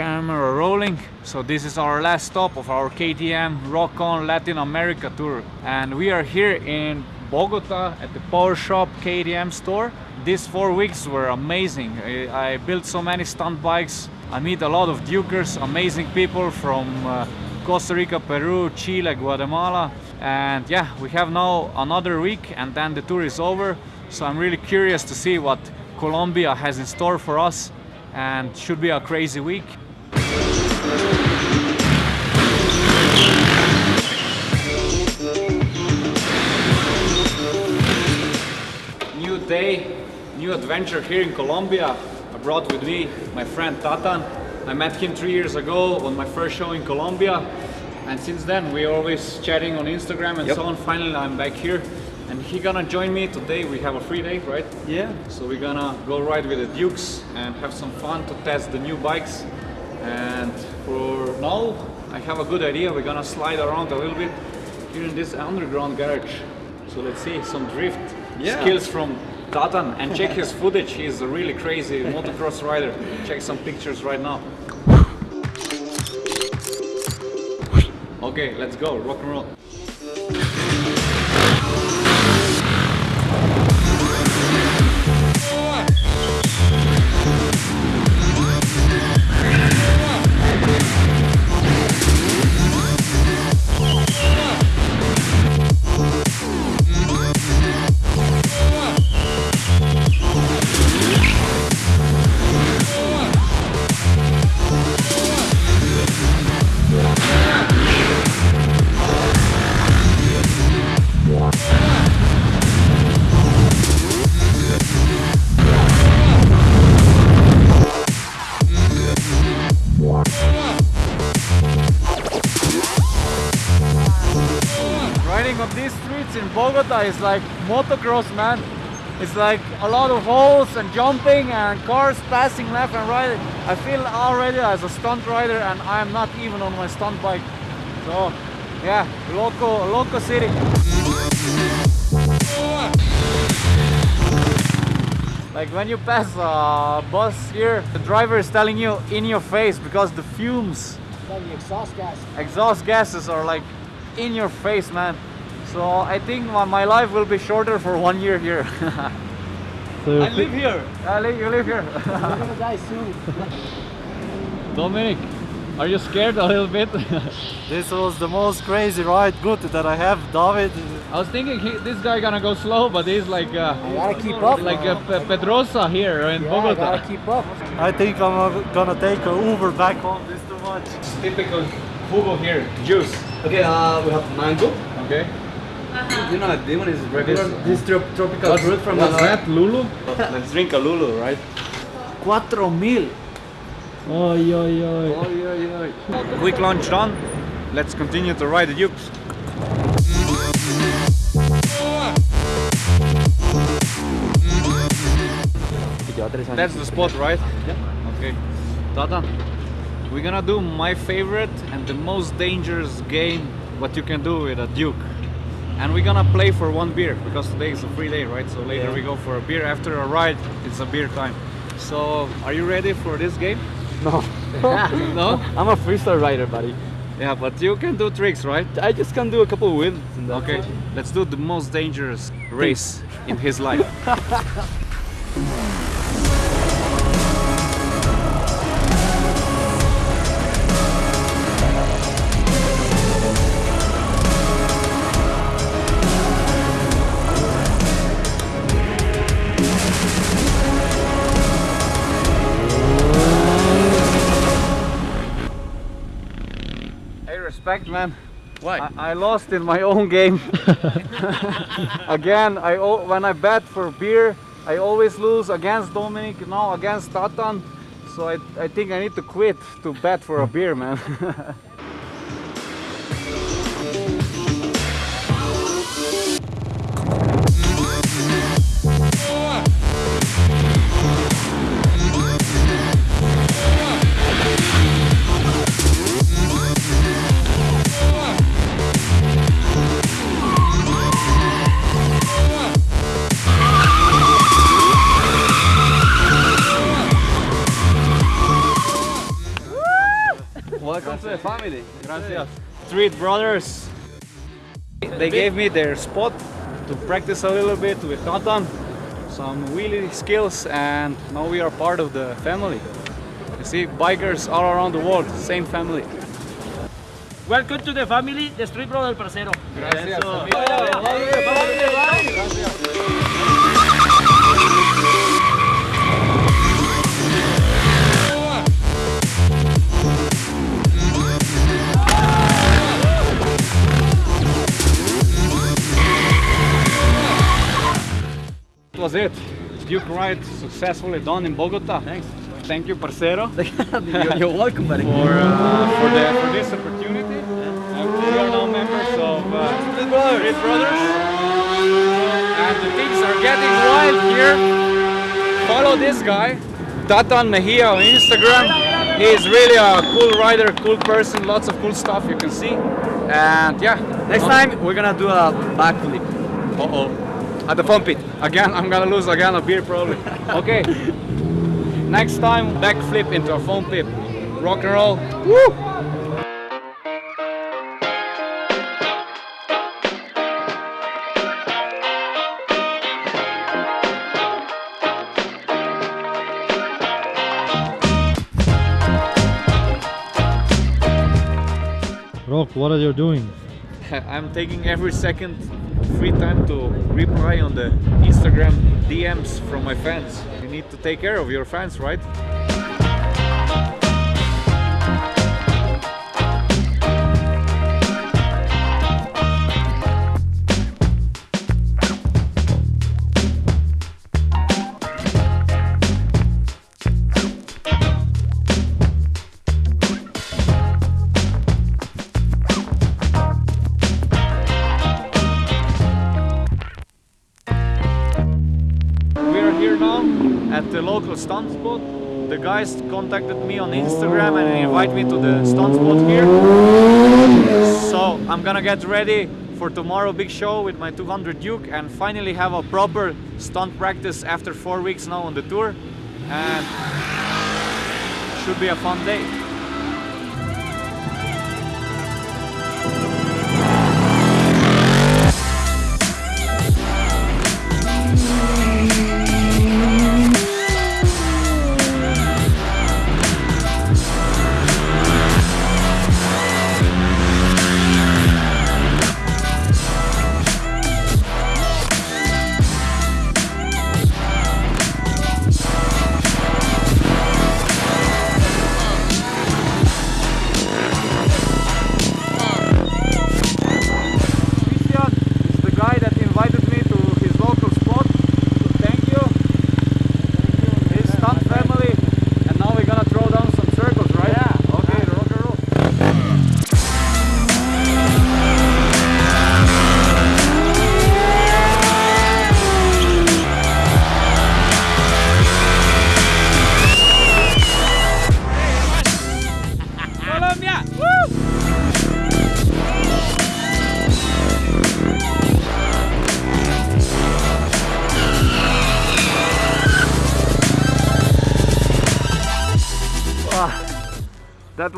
camera rolling. So this is our last stop of our KTM Rock On Latin America tour. And we are here in Bogota at the Power Shop KTM store. These four weeks were amazing. I, I built so many stunt bikes. I meet a lot of Dukers, amazing people from uh, Costa Rica, Peru, Chile, Guatemala. And yeah, we have now another week and then the tour is over. So I'm really curious to see what Colombia has in store for us and should be a crazy week. New day, new adventure here in Colombia. I brought with me my friend Tatan. I met him three years ago on my first show in Colombia. And since then, we're always chatting on Instagram and Yep. so on. Finally, I'm back here. And he gonna join me today. We have a free day, right? Yeah. So we're gonna go ride with the Dukes and have some fun to test the new bikes. And for now, I have a good idea. We're gonna slide around a little bit here in this underground garage. So let's see some drift Yeah. skills from Tatan and check his footage. He's a really crazy motocross rider. Check some pictures right now. Okay, let's go. Rock and roll. These streets in Bogota is like motocross, man. It's like a lot of holes and jumping and cars passing left and right. I feel already as a stunt rider and I am not even on my stunt bike. So, yeah, loco, loco city. Like when you pass a bus here, the driver is telling you in your face because the fumes Like the exhaust gas. exhaust gases are like in your face man so i think my, my life will be shorter for one year here i live here I live, you live here We're gonna die soon. dominic are you scared a little bit This was the most crazy ride. Good that I have David. i was thinking he, this guy gonna go slow but he's like uh, I gotta keep up. like a Pe- pedrosa here in yeah, I bogota gotta keep up. I think I'm uh, gonna take an Uber back home. This too much. typical Hugo here juice Okay, uh, we have mango. okay You know, this one is regular. This, trop tropical fruit from what's the that lulu Let's drink a Lulu, right? Cuatro mil. Oi, oi, oi. Oy, oy, oy. Quick lunch done. Let's continue to ride the Dukes. That's the spot, right? Yeah. Okay. Tata, we're gonna do my favorite and the most dangerous game what you can do with a Duke. And we're gonna play for one beer because today is a free day, right? So later Yeah. we go for a beer. After a ride, it's a beer time. So, are you ready for this game? No. no? I'm a freestyle rider, buddy. Yeah, but you can do tricks, right? I just can do a couple of wheels. and that's Okay, let's do the most dangerous race in his life. respect, man. Why? I, I lost in my own game. Again, I when I bet for beer, I always lose against Dominic, now against Tatan. So I, I think I need to quit to bet for a beer, man. family. Gracias. Street Brothers. They gave me their spot to practice a little bit with Tatan, some wheelie skills, and now we are part of the family. You see, bikers all around the world, same family. Welcome to the family, the Street Brother Parcero. Gracias. Eso. Was it. Duke ride successfully done in Bogota. Thanks. Thank you, parcero, you're, you're welcome, buddy. for uh, for the for this opportunity. And we are now members of uh, Street Brothers. And the things are getting wild here. Follow this guy, Tatan Mejia on Instagram. He is really a cool rider, cool person, lots of cool stuff you can see. And yeah, Next time we're gonna do a backflip. Uh oh. At the foam pit. Again, I'm gonna lose again a beer probably. Okay. Next time, backflip into a foam pit. Rock and roll. Woo! Rok, what are you doing? I'm taking every second free time to reply on the Instagram DMs from my fans. You need to take care of your fans, right? Here now at the local stunt spot. The guys contacted me on Instagram and invite me to the stunt spot here. So I'm gonna get ready for tomorrow big show with my 200 Duke and finally have a proper stunt practice after four weeks now on the tour. And should be a fun day.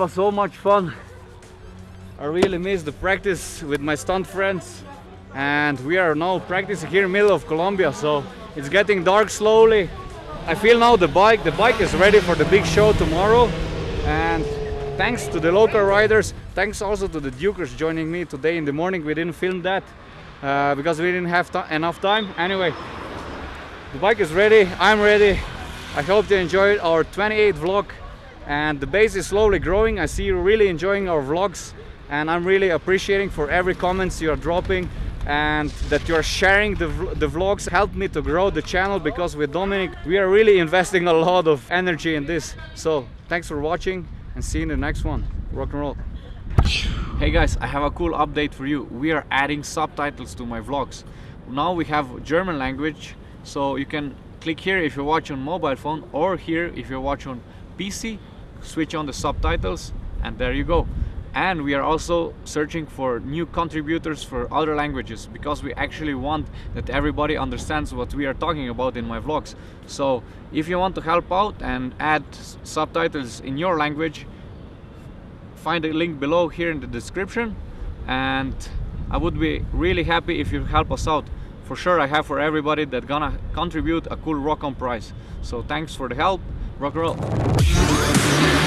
Was so much fun. I really missed the practice with my stunt friends. And we are now practicing here in the middle of Colombia, so it's getting dark slowly. I feel now the bike, the bike is ready for the big show tomorrow. And thanks to the local riders, thanks also to the Dukers joining me today in the morning. We didn't film that uh, because we didn't have enough time. Anyway, the bike is ready, I'm ready. I hope you enjoyed our 28th vlog and the base is slowly growing. I see you really enjoying our vlogs and I'm really appreciating for every comments you are dropping and that you are sharing the, the vlogs help me to grow the channel because with Dominic we are really investing a lot of energy in this. So thanks for watching and see you in the next one. Rock and roll. Hey guys, I have a cool update for you. We are adding subtitles to my vlogs. Now we have German language, so you can click here if you watch on mobile phone or here if you watch on PC, switch on the subtitles and there you go. And we are also searching for new contributors for other languages because we actually want that everybody understands what we are talking about in my vlogs. So if you want to help out and add subtitles in your language, find the link below here in the description and I would be really happy if you help us out. For sure I have for everybody that gonna contribute a cool rock on prize. So thanks for the help. Rock and roll.